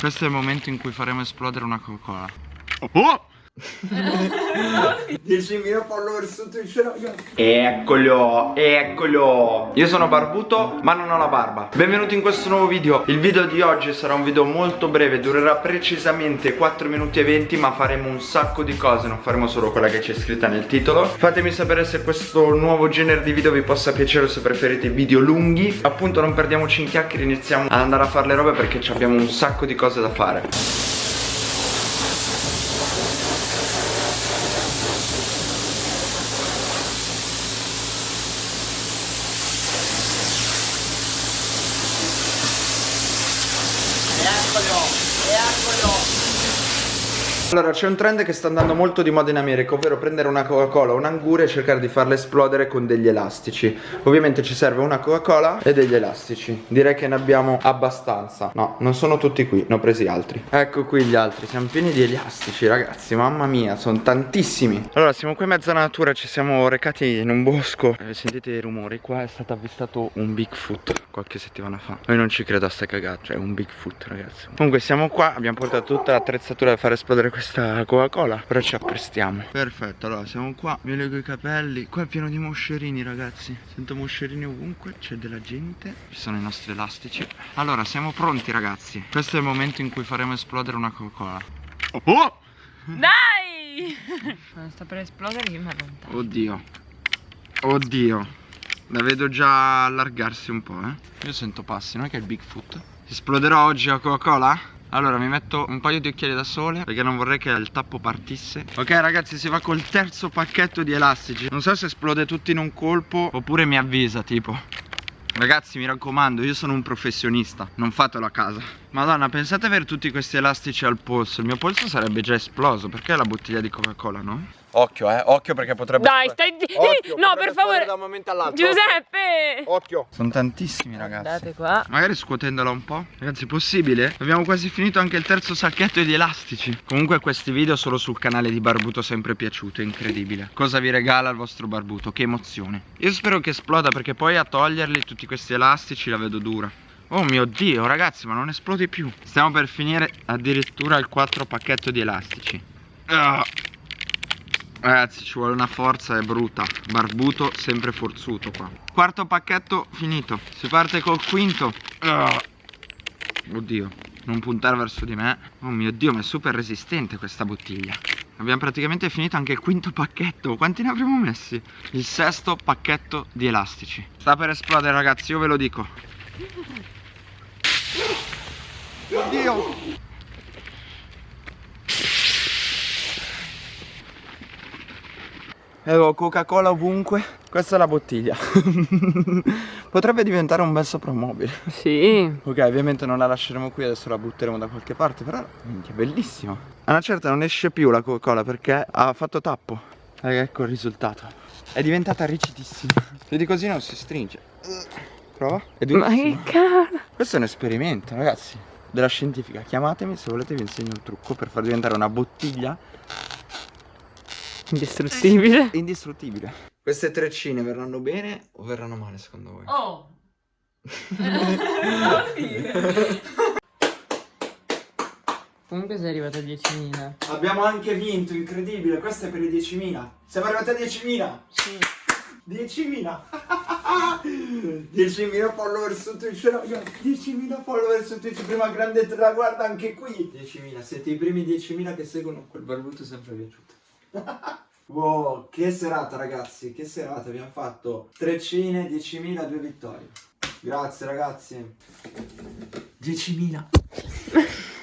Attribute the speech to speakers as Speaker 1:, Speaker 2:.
Speaker 1: Questo è il momento in cui faremo esplodere una Coca-Cola. Oh!
Speaker 2: 10.000 follower su Twitch ragazzi
Speaker 1: Eccolo, eccolo. Io sono barbuto ma non ho la barba. Benvenuti in questo nuovo video. Il video di oggi sarà un video molto breve Durerà precisamente 4 minuti e 20 Ma faremo un sacco di cose Non faremo solo quella che c'è scritta nel titolo. Fatemi sapere se questo nuovo genere di video vi possa piacere O se preferite video lunghi. Appunto non perdiamoci in chiacchiere Iniziamo ad andare a fare le robe Perché abbiamo un sacco di cose da fare これをエアコン Allora c'è un trend che sta andando molto di moda in America Ovvero prendere una Coca-Cola o un angure e cercare di farla esplodere con degli elastici. Ovviamente ci serve una Coca-Cola e degli elastici. Direi che ne abbiamo abbastanza. No, non sono tutti qui, ne ho presi altri. Ecco qui gli altri, siamo pieni di elastici ragazzi Mamma mia, sono tantissimi. Allora siamo qui in mezza natura, ci siamo recati in un bosco. Eh, Sentite i rumori, qua è stato avvistato un Bigfoot qualche settimana fa. Noi non ci credo a sta cagata, cioè un Bigfoot ragazzi. Comunque siamo qua, abbiamo portato tutta l'attrezzatura per fare esplodere questa questa Coca-Cola Però ci apprestiamo. Perfetto, allora siamo qua Mi lego i capelli. Qua è pieno di moscerini ragazzi. Sento moscerini ovunque C'è della gente Ci sono i nostri elastici. Allora siamo pronti ragazzi. Questo è il momento in cui faremo esplodere una Coca-Cola.
Speaker 3: Oh! Dai! sta per esplodere io mi allontano
Speaker 1: Oddio. Oddio. La vedo già allargarsi un po' eh. Io sento passi, non è che è il Bigfoot? Esploderò oggi la Coca-Cola? Allora mi metto un paio di occhiali da sole Perché non vorrei che il tappo partisse. Ok ragazzi si va col terzo pacchetto di elastici. Non so se esplode tutto in un colpo Oppure mi avvisa tipo. Ragazzi mi raccomando io sono un professionista Non fatelo a casa Madonna pensate avere tutti questi elastici al polso. Il mio polso sarebbe già esploso. Perché la bottiglia di Coca-Cola no? Occhio eh, occhio perché potrebbe
Speaker 3: Dai stai occhio, No per favore.
Speaker 2: da un momento all'altro.
Speaker 3: Giuseppe!
Speaker 2: Occhio.
Speaker 1: Sono tantissimi ragazzi.
Speaker 3: Guardate qua.
Speaker 1: Magari scuotendola un po' Ragazzi possibile? Abbiamo quasi finito anche il terzo sacchetto di elastici. Comunque questi video solo sul canale di Barbuto sempre piaciuto È incredibile. Cosa vi regala il vostro Barbuto? Che emozione. Io spero che esploda perché poi a toglierli tutti questi elastici la vedo dura Oh mio dio ragazzi ma non esplodi più. Stiamo per finire addirittura il quarto pacchetto di elastici. Ah. Ragazzi ci vuole una forza è brutta. Barbuto sempre forzuto qua. Quarto pacchetto finito. Si parte col quinto. Oddio Non puntare verso di me. Oh mio dio ma è super resistente questa bottiglia. Abbiamo praticamente finito anche il quinto pacchetto. Quanti ne avremo messi? Il sesto pacchetto di elastici. Sta per esplodere ragazzi io ve lo dico Oddio. Avevo Coca-Cola ovunque. Questa è la bottiglia. Potrebbe diventare un bel soprammobile.
Speaker 3: Sì.
Speaker 1: Ok ovviamente non la lasceremo qui Adesso la butteremo da qualche parte Però minchia bellissima. A una certa non esce più la Coca-Cola Perché ha fatto tappo. Ecco, ecco il risultato. È diventata rigidissima Più di così non si stringe Prova È
Speaker 3: Ma che cazzo
Speaker 1: Questo è un esperimento ragazzi Della scientifica Chiamatemi se volete vi insegno il trucco Per far diventare una bottiglia
Speaker 3: Indistruttibile.
Speaker 1: Indistruttibile. Queste treccine verranno bene o verranno male secondo voi?
Speaker 3: Oh. Comunque sei arrivato a 10.000.
Speaker 1: Abbiamo anche vinto, incredibile. Questo è per i 10.000. Siamo arrivati a 10.000.
Speaker 3: Sì.
Speaker 1: 10.000. 10.000 follower su Twitch, ragazzi. 10.000 follower su Twitch. Prima grande traguardo anche qui. 10.000. Siete i primi 10.000 che seguono quel barbuto sempre piaciuto. wow, che serata ragazzi, che serata, abbiamo fatto treccine, 10.000, due vittorie. Grazie ragazzi. 10.000.